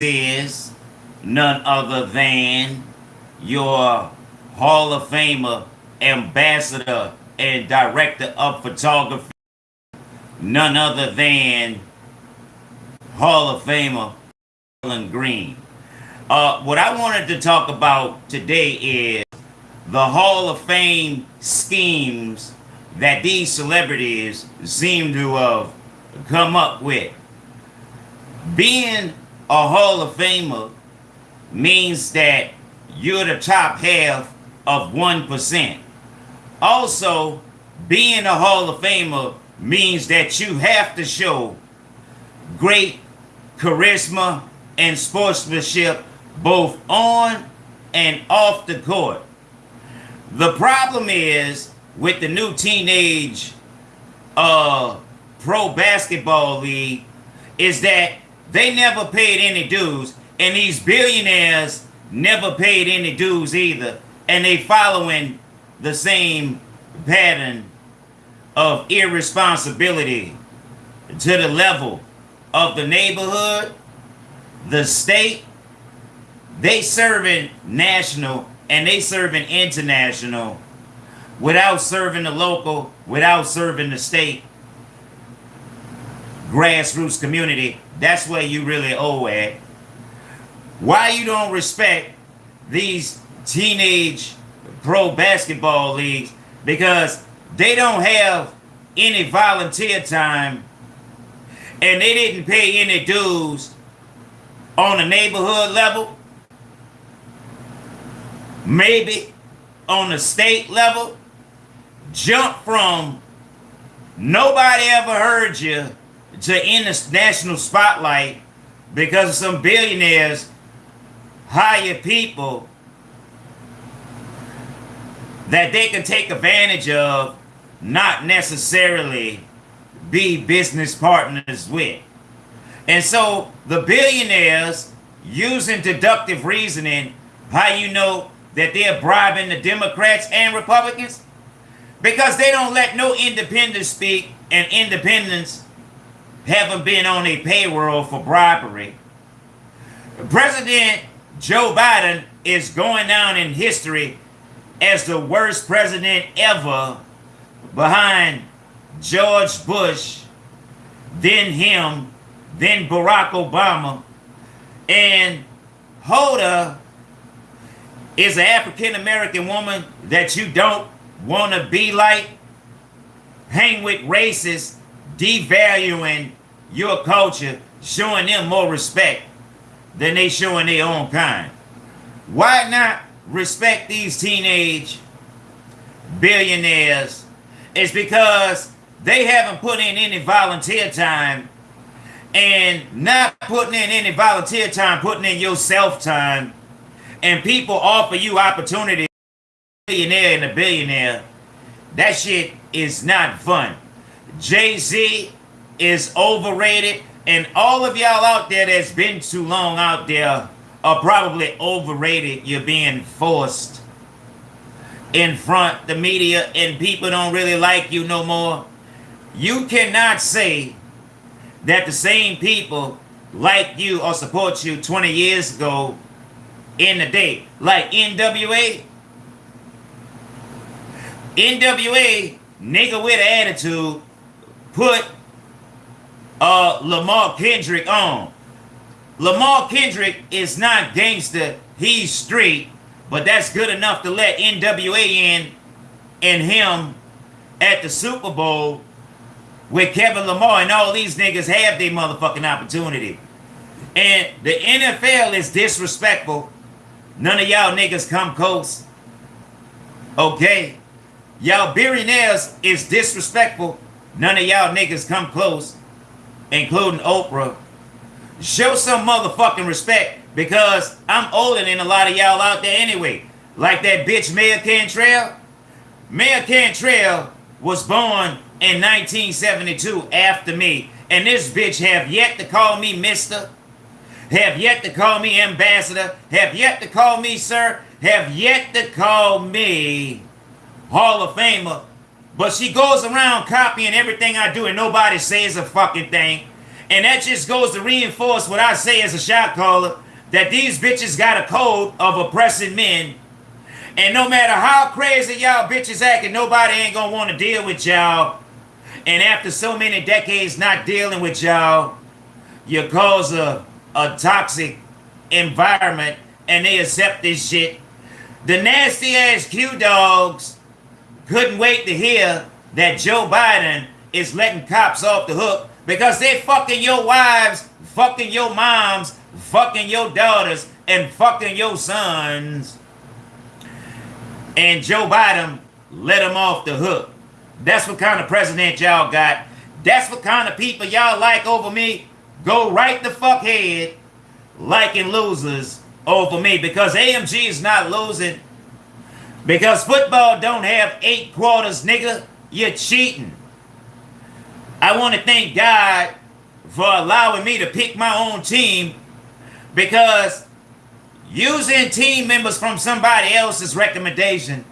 is none other than your Hall of Famer, ambassador, and director of photography, none other than Hall of Famer Alan Green. Uh, what I wanted to talk about today is the Hall of Fame schemes that these celebrities seem to have come up with. Being a Hall of Famer means that you're the top half of 1%. Also, being a Hall of Famer means that you have to show great charisma and sportsmanship both on and off the court. The problem is with the new teenage uh, pro basketball league is that they never paid any dues, and these billionaires never paid any dues either, and they following the same pattern of irresponsibility to the level of the neighborhood, the state, they serving national and they serving international without serving the local, without serving the state grassroots community. That's where you really owe at. Why you don't respect these teenage pro basketball leagues? Because they don't have any volunteer time and they didn't pay any dues on a neighborhood level, maybe on the state level, jump from nobody ever heard you to in the national spotlight because some billionaires hire people that they can take advantage of, not necessarily be business partners with. And so the billionaires using deductive reasoning, how you know that they're bribing the Democrats and Republicans? Because they don't let no independents speak and independents haven't been on a payroll for bribery. President Joe Biden is going down in history as the worst president ever behind George Bush, then him, then Barack Obama, and Hoda is an African American woman that you don't want to be like, hang with racists, devaluing your culture, showing them more respect than they showing their own kind. Why not respect these teenage billionaires? It's because they haven't put in any volunteer time and not putting in any volunteer time, putting in your self time, and people offer you opportunity, billionaire and a billionaire, that shit is not fun. Jay-Z is overrated, and all of y'all out there that's been too long out there are probably overrated. You're being forced in front the media, and people don't really like you no more. You cannot say that the same people like you or support you 20 years ago in the day. Like NWA. NWA, nigga with attitude, put uh, Lamar Kendrick on. Lamar Kendrick is not gangster, he's street, but that's good enough to let NWA in and him at the Super Bowl with Kevin Lamar and all these niggas have their motherfucking opportunity. And the NFL is disrespectful. None of y'all niggas come close. Okay? Y'all billionaires is disrespectful. None of y'all niggas come close, including Oprah. Show some motherfucking respect because I'm older than a lot of y'all out there anyway. Like that bitch Mayor Cantrell. Mayor Cantrell was born in 1972 after me. And this bitch have yet to call me mister, have yet to call me ambassador, have yet to call me sir, have yet to call me Hall of Famer. But she goes around copying everything I do and nobody says a fucking thing. And that just goes to reinforce what I say as a shot caller that these bitches got a code of oppressing men. And no matter how crazy y'all bitches acting, nobody ain't gonna wanna deal with y'all. And after so many decades not dealing with y'all, you cause a, a toxic environment and they accept this shit. The nasty ass Q dogs couldn't wait to hear that Joe Biden is letting cops off the hook because they fucking your wives, fucking your moms, fucking your daughters, and fucking your sons. And Joe Biden let them off the hook. That's what kind of president y'all got. That's what kind of people y'all like over me. Go right the fuck head liking losers over me because AMG is not losing. Because football don't have eight quarters, nigga. You're cheating. I want to thank God for allowing me to pick my own team because using team members from somebody else's recommendation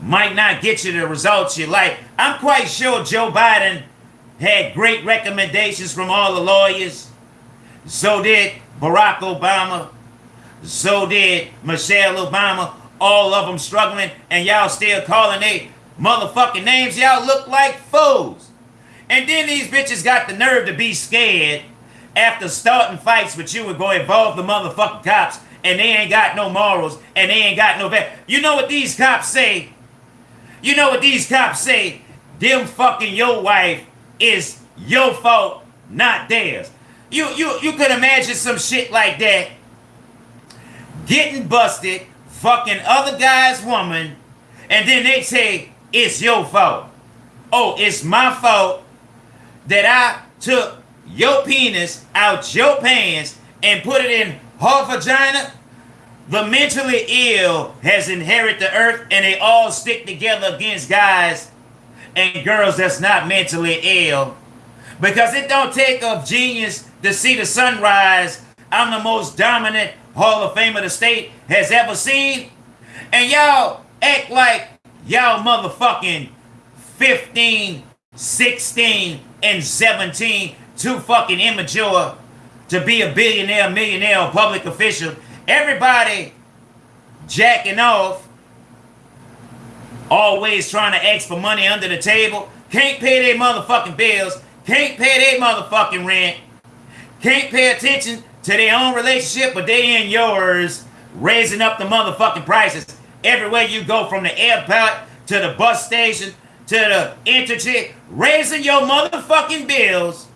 might not get you the results you like. I'm quite sure Joe Biden had great recommendations from all the lawyers. So did Barack Obama. So did Michelle Obama. All of them struggling, and y'all still calling they motherfucking names. Y'all look like fools. And then these bitches got the nerve to be scared after starting fights with you and go involve the motherfucking cops, and they ain't got no morals, and they ain't got no vet. You know what these cops say? You know what these cops say? Them fucking your wife is your fault, not theirs. You you you could imagine some shit like that. Getting busted, fucking other guy's woman, and then they say it's your fault. Oh, it's my fault that I took your penis out your pants and put it in her vagina. The mentally ill has inherited the earth and they all stick together against guys and girls that's not mentally ill. Because it don't take a genius to see the sunrise. I'm the most dominant Hall of Famer the state has ever seen. And y'all act like y'all motherfucking 15, 16, and 17 too fucking immature to be a billionaire, millionaire, public official. Everybody jacking off, always trying to ask for money under the table, can't pay their motherfucking bills, can't pay their motherfucking rent, can't pay attention to their own relationship, but they in yours, raising up the motherfucking prices. Everywhere you go, from the airport to the bus station to the interchange, raising your motherfucking bills,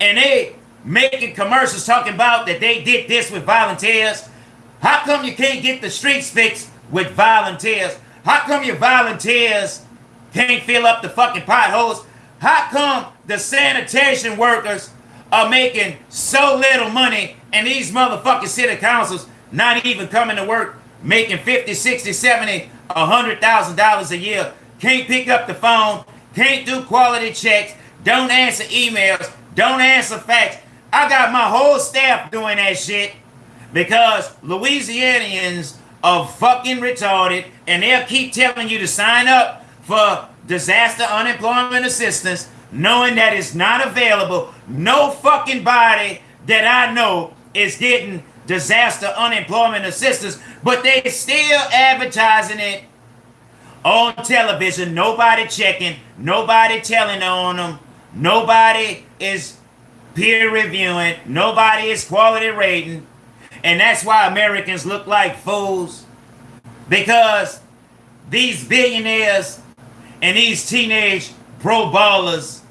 and they making commercials talking about that they did this with volunteers. How come you can't get the streets fixed with volunteers? How come your volunteers can't fill up the fucking potholes? How come the sanitation workers are making so little money and these motherfucking city councils not even coming to work making 50, 60, 70, $100,000 a year? Can't pick up the phone, can't do quality checks, don't answer emails, don't answer fax. I got my whole staff doing that shit because Louisianians are fucking retarded and they'll keep telling you to sign up for disaster unemployment assistance knowing that it's not available. No fucking body that I know is getting disaster unemployment assistance, but they still advertising it on television, nobody checking, nobody telling on them, nobody is peer reviewing, nobody is quality rating. And that's why Americans look like fools. Because these billionaires and these teenage pro ballers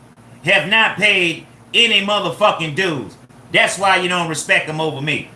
have not paid any motherfucking dues. That's why you don't respect them over me.